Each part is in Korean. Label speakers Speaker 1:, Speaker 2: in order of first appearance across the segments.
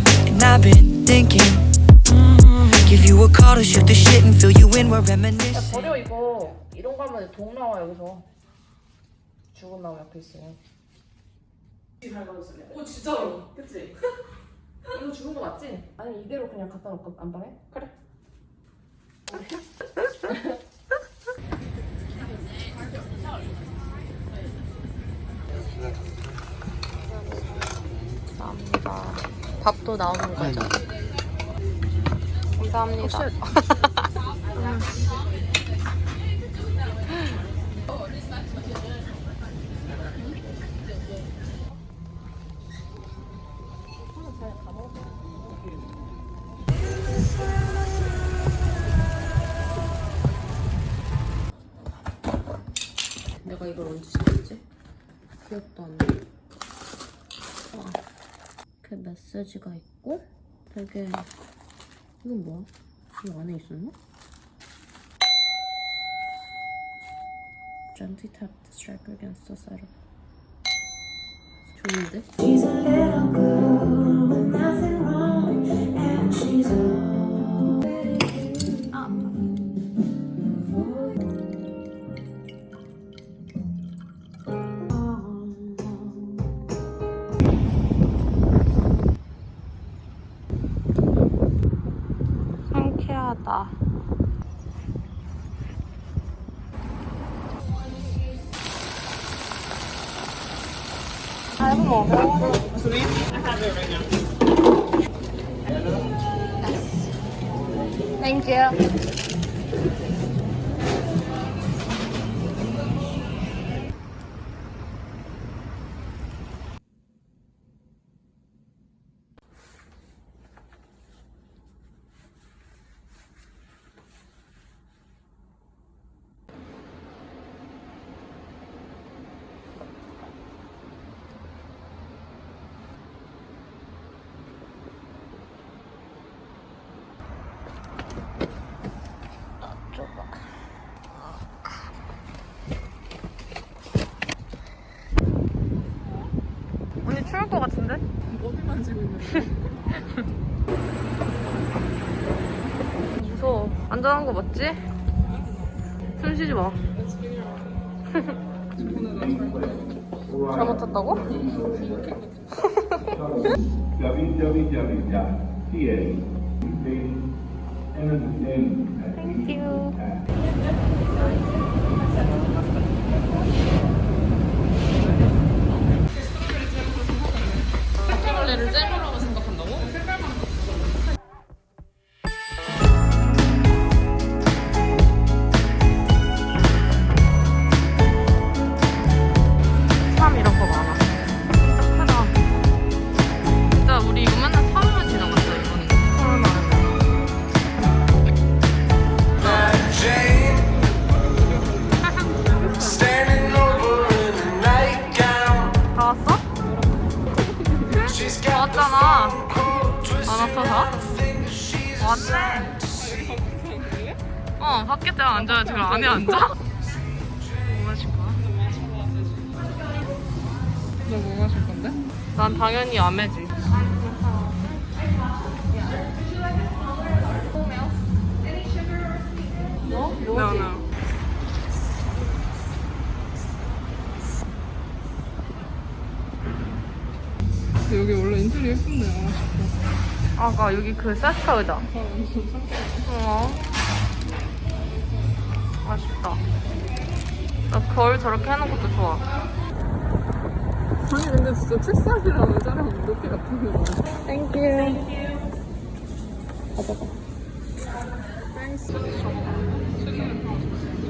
Speaker 1: time, and I've been thinking. mm, Give you a call to shoot the shit and fill you in. We're reminiscing.
Speaker 2: 버려 이거 이런 거 하면 독 나와 여기서 죽은 나무 옆에 있으면 오 진짜로 그치? 이거 죽은 거 맞지? 아니 이대로 그냥 갖다 놓고 안 바래? 그래 감사합니다 밥도 나오는 거죠? 감사합니다 내가 이걸 언제 시켰지? 기억도 안 나. 와. 이렇게 메시지가 있고 되게 이건 뭐야? 이거 안에 있었나? Striker against the side of 좋은데? 아, 이거 먹어. Thank you. 언니 추울 것 같은데?
Speaker 3: 어디 만지고 있는데?
Speaker 2: 무서워. 안전한 거 맞지? 숨 쉬지 마. 잘못 탔다고? 카 왔잖아. 안 왔어 다?
Speaker 4: think she's
Speaker 2: 왔네. 어 밖에 때가 앉아야지 그럼 안에 앉아? 뭐 마실 거야?
Speaker 3: 너뭐 마실 건데?
Speaker 2: 난 당연히 아메지. 뭐?
Speaker 3: No, no. 근데 여기 원래 인테리어 예쁜데 아
Speaker 2: 아까 여기 그 Cesca 의자. 어. 아쉽다. 나 거울 저렇게 해놓은 것도 좋아.
Speaker 3: 아니 근데 진짜 책상이랑 의자랑 높이 같은 게 많아
Speaker 2: thank
Speaker 3: you. thanks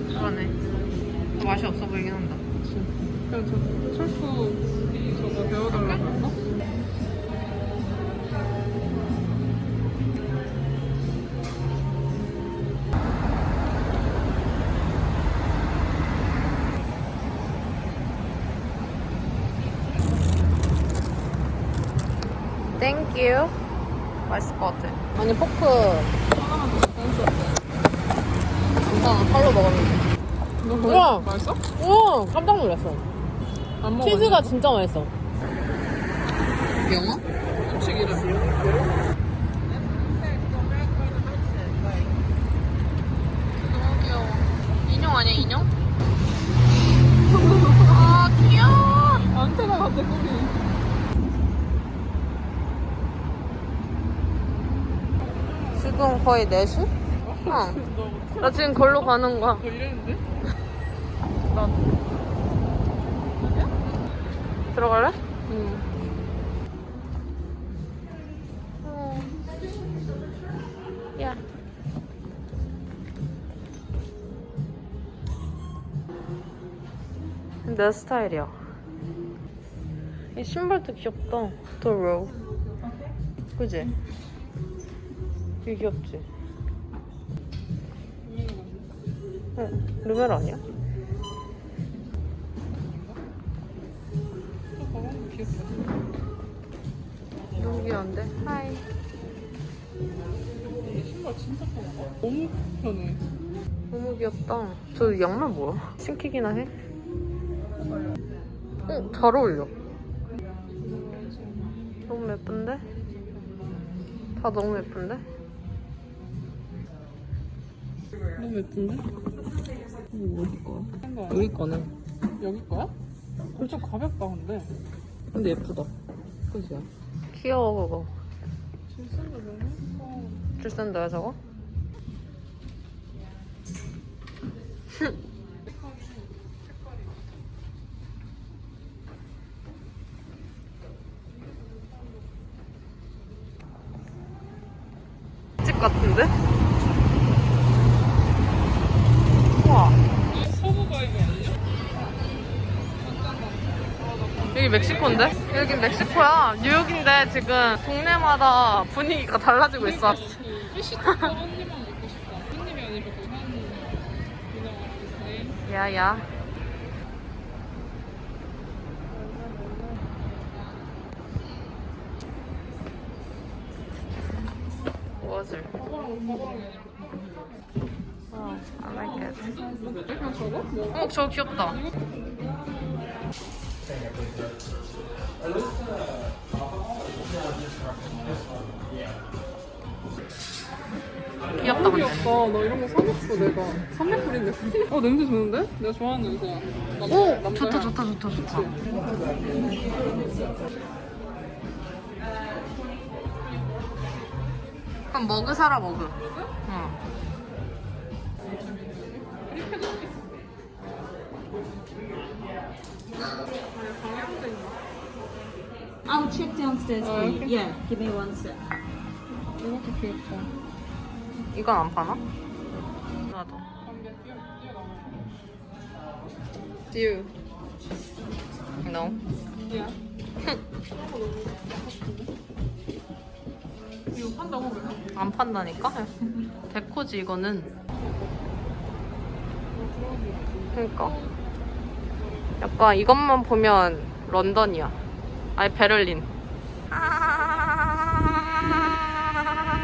Speaker 2: 그러네. 맛이 없어 보이긴 한다.
Speaker 3: 그냥 저 철수 저거 배워달라고 했나?
Speaker 2: 땡큐. 맛있을 것 같아. 아니 포크
Speaker 3: 하나만 더 땡스 어때?
Speaker 2: 먹었는데.
Speaker 3: 너
Speaker 2: 우와.
Speaker 3: 그거 맛있어?
Speaker 2: 오 깜짝 놀랐어.
Speaker 3: 안 먹어.
Speaker 2: 치즈가 진짜 맛있어. 영어? 인형 아니야 인형? 아 귀여워.
Speaker 3: 안테나 같아 꼬리.
Speaker 2: 지금 거의 4시? 어. 나 지금 걸로 가는 거야.
Speaker 3: 너 이랬는데?
Speaker 2: 들어갈래?
Speaker 3: 응.
Speaker 2: 야. 내 스타일이야. 이 신발도 귀엽다. 도로. 그지? 이게 귀엽지? 응, 루멜 아니야?
Speaker 3: 귀엽다.
Speaker 2: 너무 귀여운데? 하이.
Speaker 3: 이 신발 진짜 편하다. 너무 편해.
Speaker 2: 너무 귀엽다. 저 양말 뭐야? 신기기나 해? 어, 잘 어울려. 너무 예쁜데? 다 너무 예쁜데?
Speaker 3: 너무 예쁜데?
Speaker 2: 이거 어디 거야? 여기 거네.
Speaker 3: 여기 거야? 엄청 가볍다 근데.
Speaker 2: 근데 예쁘다. 그지? 귀여워, 그거.
Speaker 3: 진짜 너무 예뻐.
Speaker 2: 줄센다야, 저거? 집 같은데? 우와. 여기 멕시코인데? 여기 멕시코야. 뉴욕인데 지금 동네마다 분위기가 달라지고 있어. 야야. 무엇을? 어, I like it. 어, 저거 귀엽다. 귀엽다, 근데.
Speaker 3: 귀엽다. 나 이런 거 사줬어 내가. 300불인데. 어 냄새 좋은데? 내가 좋아하는 냄새야. 남자,
Speaker 2: 오!
Speaker 3: 남자야.
Speaker 2: 좋다, 좋다, 좋다, 좋다. 그럼 머그 사라, 머그. 응.
Speaker 5: I'll check downstairs for you. Yeah, give me one sec.
Speaker 3: 이것도 귀엽다.
Speaker 2: 이건 안 파나? 나도. Do you? No.
Speaker 3: 야. 이거 판다고 그래?
Speaker 2: 안 판다니까? 데코지 이거는. 그러니까. 약간 이것만 보면 런던이야. 아니 베를린.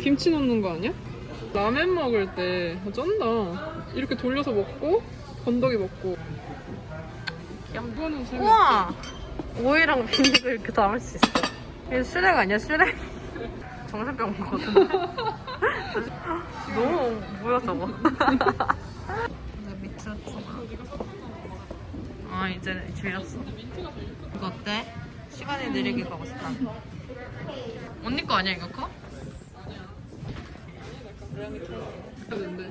Speaker 3: 김치 넣는 거 아니야? 라면 먹을 때 어, 쩐다. 이렇게 돌려서 먹고 건더기 먹고. 이거는 재밌.
Speaker 2: 우와! 오이랑 비닐을 이렇게 담을 수 있어. 이거 슈렉 아니야 슈렉? 정신병 같은데? 너무 뭐야 저거? 아 이제 질렸어. 이거 어때? 시간이 느리게 가고 싶다. 언니 거 아니야 이거 거?
Speaker 3: 근데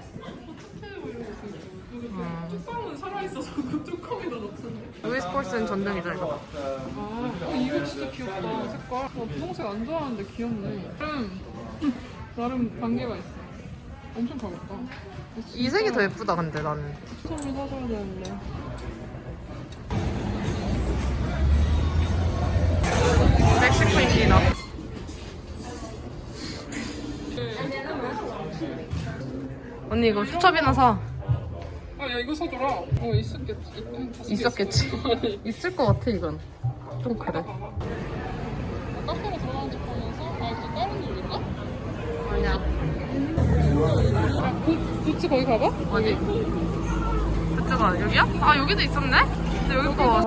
Speaker 2: 음.
Speaker 3: 뚜껑은 살아있어서 그 뚜껑에다 넣던데.
Speaker 2: 루이스 폴슨 전등이잖아 이거.
Speaker 3: 아, 어, 이거 진짜 귀엽다. 색깔. 나 분홍색 안 좋아하는데 귀엽네. 나름, 나름 단계가 있어. 엄청 가볍다.
Speaker 2: 이 색이 더 예쁘다 근데 나는.
Speaker 3: 선물 사줘야 되는데.
Speaker 2: 멕시코인이다. 언니 이거 수첩이나 사.
Speaker 3: 아, 야, 이거 사줘라. 어, 있었겠지. 있-
Speaker 2: 있었겠지. 있을 것 같아 이건. 좀 그래.
Speaker 3: 카페로 들어가는 척 하면서, 아, 이거 다른 노래인가?
Speaker 2: 아니야.
Speaker 3: 아, 구, 구찌 거기 가봐?
Speaker 2: 어디? 마트가 여기야? 아 여기도 있었네? 근데 여기 거.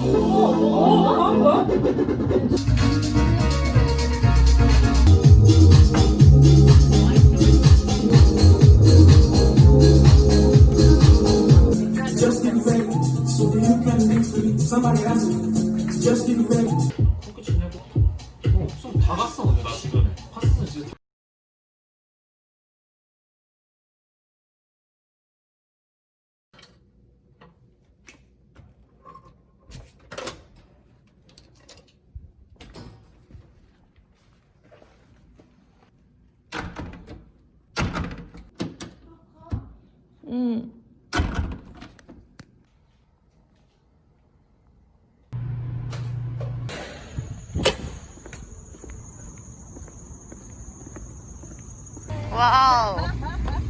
Speaker 2: Just get ready, so you can be free. Somebody asked
Speaker 6: me, just get ready.
Speaker 2: 와우.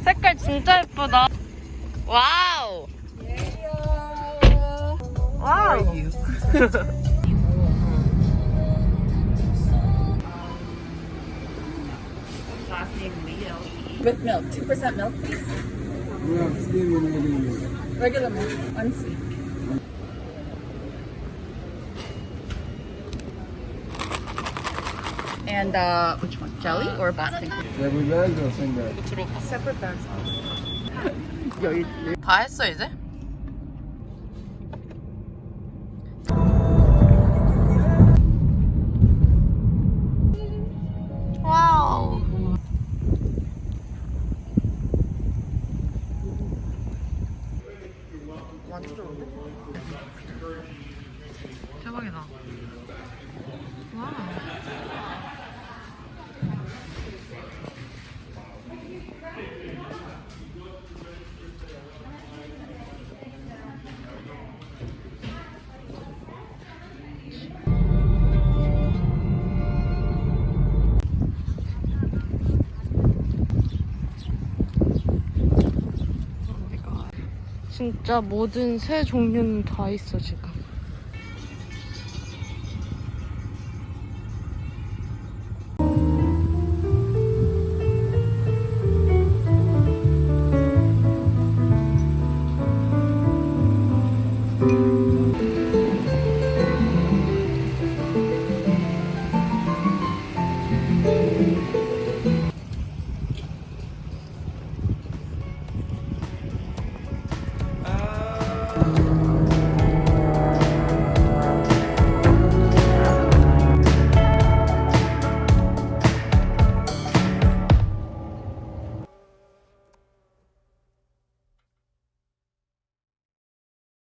Speaker 2: 색깔 진짜 예쁘다. 와우. 와우.
Speaker 7: With milk, 2% milk, please. Regular milk, unsweet. And uh, which one? Jelly or Boston? Separate bags.
Speaker 2: 다 했어 이제? 와우. 완전 좋은데? 진짜 모든 새 종류는 다 있어 지금.